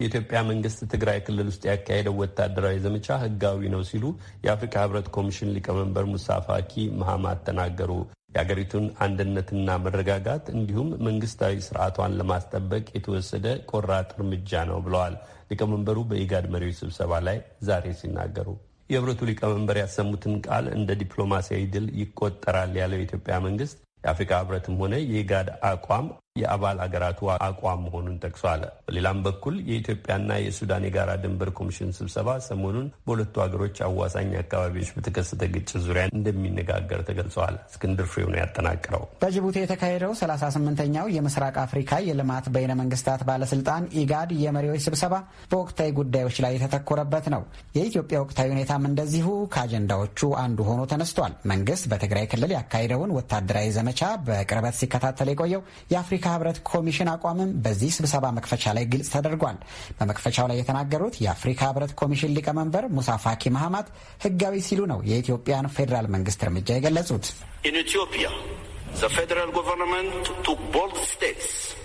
የኢትዮጵያ መንግስት ትግራይ ክልል ውስጥ ያካሄደው ወታደራዊ ዘመቻ ህጋዊ ነው ሲሉ የአፍሪካ ህብረት ኮሚሽን ሊቀመንበር ሙሳ ፋኪ መሐማት ተናገሩ። የአገሪቱን አንድነትና መረጋጋት እንዲሁም መንግስታዊ ስርዓቷን ለማስጠበቅ የተወሰደ ቆራጥ እርምጃ ነው ብለዋል ሊቀመንበሩ በኢጋድ መሪዎች ስብሰባ ላይ ዛሬ ሲናገሩ። የህብረቱ ሊቀመንበር ያሰሙትን ቃል እንደ ዲፕሎማሲያዊ ድል ይቆጠራል ያለው የኢትዮጵያ መንግስት የአፍሪካ ህብረትም ሆነ የኢጋድ አቋም የአባል አገራቱ አቋም መሆኑን ጠቅሷል። በሌላም በኩል የኢትዮጵያና የሱዳን የጋራ ድንበር ኮሚሽን ስብሰባ ሰሞኑን በሁለቱ ሀገሮች አዋሳኝ አካባቢዎች በተከሰተ ግጭት ዙሪያ እንደሚነጋገር ተገልጸዋል። እስክንድር ፍሬው ነው ያጠናቅረው። በጅቡቲ የተካሄደው 38ኛው የምስራቅ አፍሪካ የልማት በይነ መንግስታት ባለስልጣን ኢጋድ የመሪዎች ስብሰባ በወቅታዊ ጉዳዮች ላይ የተተኮረበት ነው። የኢትዮጵያ ወቅታዊ ሁኔታም እንደዚሁ ከአጀንዳዎቹ አንዱ ሆኖ ተነስቷል። መንግስት በትግራይ ክልል ያካሄደውን ወታደራዊ ዘመቻ በቅርበት ሲከታተል የቆየው የአፍሪካ ህብረት ኮሚሽን አቋምም በዚህ ስብሰባ መክፈቻ ላይ ግልጽ ተደርጓል። በመክፈቻው ላይ የተናገሩት የአፍሪካ ህብረት ኮሚሽን ሊቀመንበር ሙሳ ፋኪ መሐማት ህጋዊ ሲሉ ነው የኢትዮጵያን ፌዴራል መንግስት እርምጃ የገለጹት።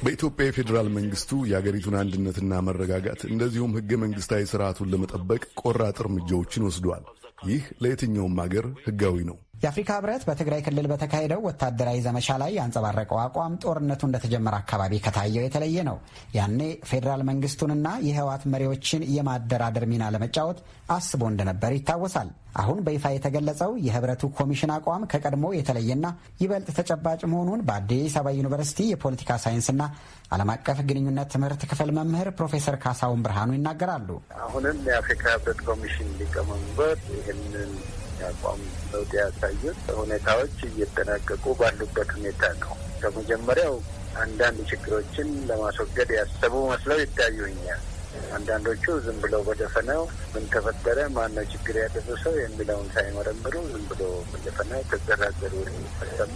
በኢትዮጵያ የፌዴራል መንግስቱ የአገሪቱን አንድነትና መረጋጋት እንደዚሁም ህገ መንግስታዊ ስርዓቱን ለመጠበቅ ቆራጥ እርምጃዎችን ወስዷል። ይህ ለየትኛውም አገር ህጋዊ ነው። የአፍሪካ ህብረት በትግራይ ክልል በተካሄደው ወታደራዊ ዘመቻ ላይ ያንጸባረቀው አቋም ጦርነቱ እንደተጀመረ አካባቢ ከታየው የተለየ ነው። ያኔ ፌዴራል መንግስቱንና የህወሓት መሪዎችን የማደራደር ሚና ለመጫወት አስቦ እንደነበር ይታወሳል። አሁን በይፋ የተገለጸው የህብረቱ ኮሚሽን አቋም ከቀድሞ የተለየና ይበልጥ ተጨባጭ መሆኑን በአዲስ አበባ ዩኒቨርሲቲ የፖለቲካ ሳይንስና ዓለም አቀፍ ግንኙነት ትምህርት ክፍል መምህር ፕሮፌሰር ካሳሁን ብርሃኑ ይናገራሉ። አሁንም የአፍሪካ ህብረት ኮሚሽን ሊቀመንበር ይህንን አቋም ለውጥ ያሳዩት ሁኔታዎች እየተጠናቀቁ ባሉበት ሁኔታ ነው። ከመጀመሪያው አንዳንድ ችግሮችን ለማስወገድ ያሰቡ መስለው ይታዩኛል። አንዳንዶቹ ዝም ብለው በደፈናው ምን ተፈጠረ፣ ማነው ችግር ያደረሰው የሚለውን ሳይመረምሩ ዝም ብሎ በደፈናው ተዘራዘሩ የሚፈሰሙ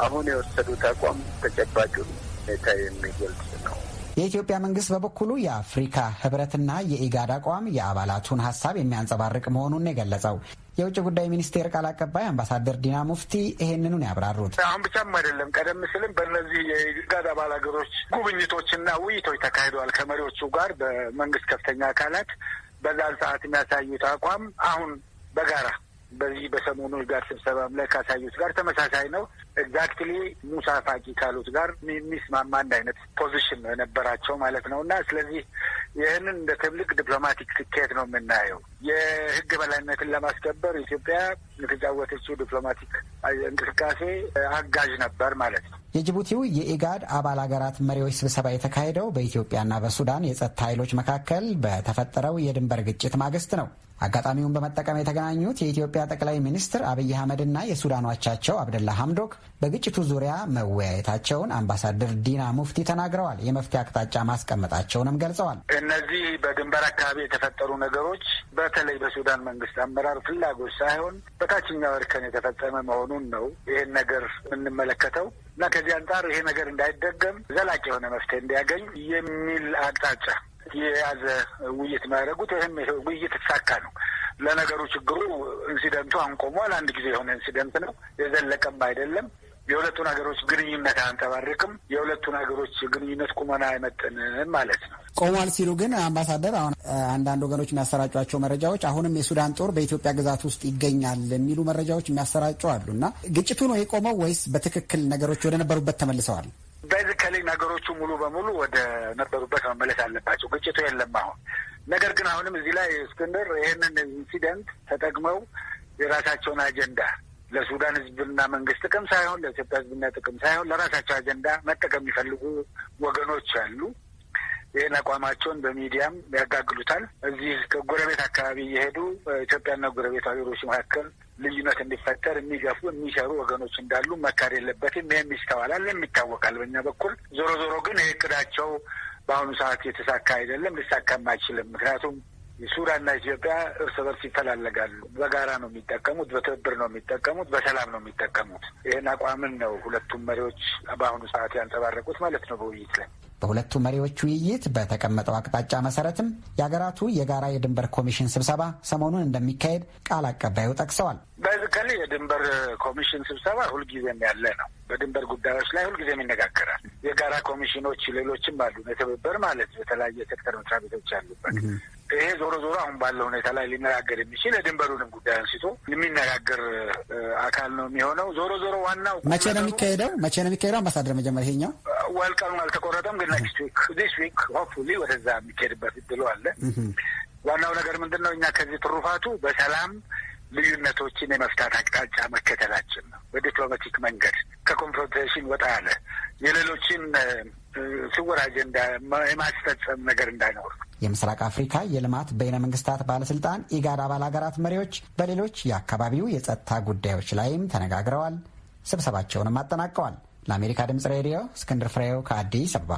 አሁን የወሰዱት አቋም ተጨባጩን ሁኔታ የሚገልጽ ነው። የኢትዮጵያ መንግስት በበኩሉ የአፍሪካ ህብረትና የኢጋድ አቋም የአባላቱን ሀሳብ የሚያንጸባርቅ መሆኑን የገለጸው። የውጭ ጉዳይ ሚኒስቴር ቃል አቀባይ አምባሳደር ዲና ሙፍቲ ይሄንኑን ያብራሩት። አሁን ብቻም አይደለም፣ ቀደም ሲልም በእነዚህ የኢጋድ አባል ሀገሮች ጉብኝቶችና ውይይቶች ተካሂደዋል። ከመሪዎቹ ጋር በመንግስት ከፍተኛ አካላት በዛን ሰዓት የሚያሳዩት አቋም አሁን በጋራ በዚህ በሰሞኑ ጋር ስብሰባም ላይ ካሳዩት ጋር ተመሳሳይ ነው። exactly ሙሳ ፋቂ ካሉት ጋር የሚስማማ አንድ አይነት position ነው የነበራቸው ማለት ነው እና ስለዚህ ይህንን እንደ ትልቅ diplomatic ስኬት ነው የምናየው። የህግ በላይነትን ለማስከበር ኢትዮጵያ የተጫወተችው diplomatic እንቅስቃሴ አጋዥ ነበር ማለት ነው። የጅቡቲው የኢጋድ አባል ሀገራት መሪዎች ስብሰባ የተካሄደው በኢትዮጵያና በሱዳን የጸጥታ ኃይሎች መካከል በተፈጠረው የድንበር ግጭት ማግስት ነው። አጋጣሚውን በመጠቀም የተገናኙት የኢትዮጵያ ጠቅላይ ሚኒስትር አብይ አህመድና የሱዳን አቻቸው አብደላ ሐምዶክ በግጭቱ ዙሪያ መወያየታቸውን አምባሳደር ዲና ሙፍቲ ተናግረዋል። የመፍትሄ አቅጣጫ ማስቀመጣቸውንም ገልጸዋል። እነዚህ በድንበር አካባቢ የተፈጠሩ ነገሮች በተለይ በሱዳን መንግስት አመራር ፍላጎት ሳይሆን በታችኛው እርከን የተፈጸመ መሆኑን ነው ይህን ነገር የምንመለከተው እና ከዚህ አንጻር ይሄ ነገር እንዳይደገም ዘላቂ የሆነ መፍትሄ እንዲያገኝ የሚል አቅጣጫ የያዘ ውይይት የሚያደርጉት ይህም ውይይት የተሳካ ነው። ለነገሩ ችግሩ incident ኡ አሁን ቆሟል። አንድ ጊዜ የሆነ incident ነው፣ የዘለቀም አይደለም። የሁለቱን ሀገሮች ግንኙነት አያንጸባርቅም። የሁለቱን ሀገሮች ግንኙነት ቁመና አይመጥንም ማለት ነው። ቆሟል ሲሉ ግን አምባሳደር፣ አሁን አንዳንድ ወገኖች የሚያሰራጯቸው መረጃዎች አሁንም የሱዳን ጦር በኢትዮጵያ ግዛት ውስጥ ይገኛል የሚሉ መረጃዎች የሚያሰራጩ አሉ እና ግጭቱ ነው የቆመው ወይስ በትክክል ነገሮች ወደ ነበሩበት ተመልሰዋል? basically ነገሮቹ ሙሉ በሙሉ ወደ ነበሩበት መመለስ አለባቸው። ግጭቱ የለም አሁን። ነገር ግን አሁንም እዚህ ላይ እስክንድር ይህንን ኢንሲደንት ተጠቅመው የራሳቸውን አጀንዳ ለሱዳን ሕዝብና መንግስት ጥቅም ሳይሆን ለኢትዮጵያ ሕዝብና ጥቅም ሳይሆን ለራሳቸው አጀንዳ መጠቀም የሚፈልጉ ወገኖች አሉ። ይህን አቋማቸውን በሚዲያም ያጋግሉታል። እዚህ ከጎረቤት አካባቢ እየሄዱ ኢትዮጵያና ጎረቤት ሀገሮች መካከል ልዩነት እንዲፈጠር የሚገፉ የሚሰሩ ወገኖች እንዳሉ መካድ የለበትም። ይህም ይስተዋላል፣ ይታወቃል በእኛ በኩል። ዞሮ ዞሮ ግን ይህ እቅዳቸው በአሁኑ ሰዓት የተሳካ አይደለም፣ ሊሳካም አይችልም። ምክንያቱም ሱዳንና ኢትዮጵያ እርስ በርስ ይፈላለጋሉ። በጋራ ነው የሚጠቀሙት፣ በትብብር ነው የሚጠቀሙት፣ በሰላም ነው የሚጠቀሙት። ይህን አቋምን ነው ሁለቱም መሪዎች በአሁኑ ሰዓት ያንጸባረቁት ማለት ነው በውይይት ላይ በሁለቱ መሪዎች ውይይት በተቀመጠው አቅጣጫ መሰረትም የሀገራቱ የጋራ የድንበር ኮሚሽን ስብሰባ ሰሞኑን እንደሚካሄድ ቃል አቀባዩ ጠቅሰዋል። basically የድንበር ኮሚሽን ስብሰባ ሁልጊዜም ያለ ነው። በድንበር ጉዳዮች ላይ ሁልጊዜም ይነጋገራል። የጋራ ኮሚሽኖች ሌሎችም አሉ፣ የትብብር ማለት የተለያየ ሴክተር መስሪያ ቤቶች ያሉበት ይሄ ዞሮ ዞሮ አሁን ባለው ሁኔታ ላይ ሊነጋገር የሚችል የድንበሩንም ጉዳይ አንስቶ የሚነጋገር አካል ነው የሚሆነው። ዞሮ ዞሮ ዋናው መቼ ነው የሚካሄደው? መቼ ነው የሚካሄደው? አምባሳደር መጀመሪያ ይሄኛው well ቀኑ አልተቆረጠም፣ ግን next week this week hopefully ወደዛ የሚካሄድበት እድሉ አለ። ዋናው ነገር ምንድን ነው? እኛ ከዚህ ትሩፋቱ በሰላም ልዩነቶችን የመፍታት አቅጣጫ መከተላችን ነው። በ diplomatic መንገድ ከ confrontation ወጣ ያለ የሌሎችን ስውር አጀንዳ የማስፈጸም ነገር እንዳይኖር የምስራቅ አፍሪካ የልማት በይነ መንግስታት ባለስልጣን ኢጋድ አባል ሀገራት መሪዎች በሌሎች የአካባቢው የጸጥታ ጉዳዮች ላይም ተነጋግረዋል። ስብሰባቸውንም አጠናቀዋል። ለአሜሪካ ድምጽ ሬዲዮ እስክንድር ፍሬው ከአዲስ አበባ